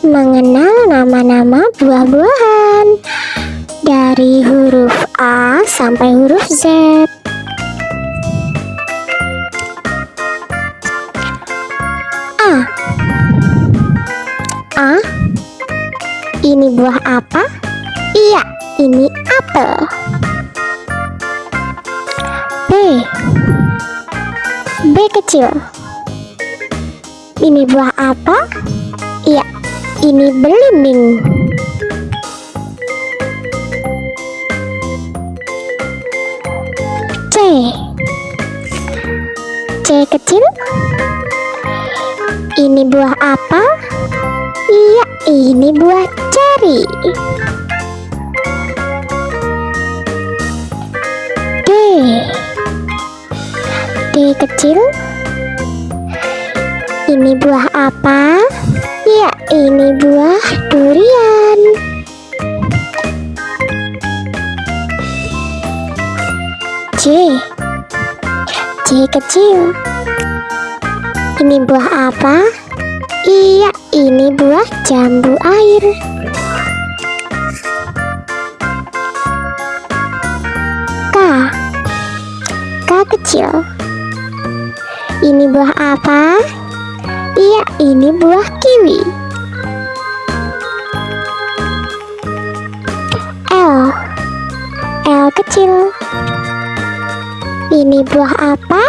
mengenal nama-nama buah-buahan dari huruf A sampai huruf Z. A. A. Ini buah apa? Iya, ini apel. B. B kecil. Ini buah apa? Iya, ini belimbing. C. C kecil. Ini buah apa? Iya, ini buah ceri. D. D kecil. Ini buah apa? Ini buah durian. C. C kecil. Ini buah apa? Iya, ini buah jambu air. K. K kecil. Ini buah apa? Iya, ini buah kiwi. Kecil. Ini buah apa?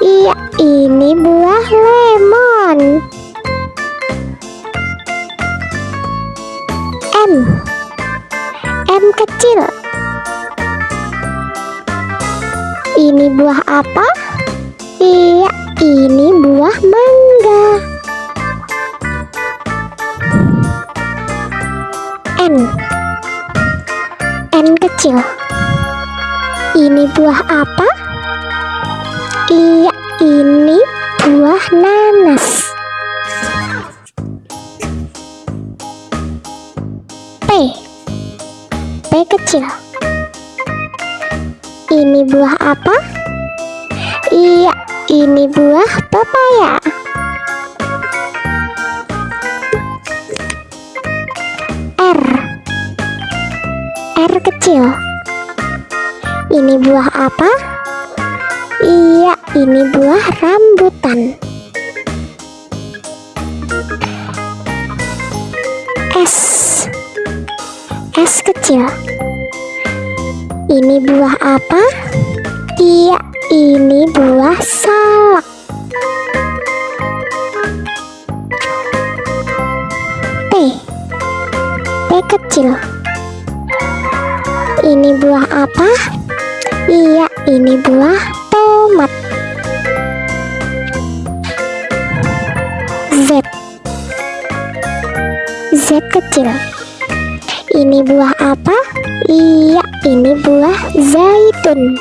Iya, ini buah lemon. M. M kecil. Ini buah apa? Iya, ini buah mangga. N. N kecil. Ini buah apa? Iya, ini buah nanas. P. P kecil. Ini buah apa? Iya, ini buah pepaya. Kecil. Ini buah apa? Iya, ini buah rambutan. S. S kecil. Ini buah apa? Iya, ini buah salak. T. T kecil. Ini buah apa? Iya, ini buah tomat. Z. Z kecil. Ini buah apa? Iya, ini buah zaitun.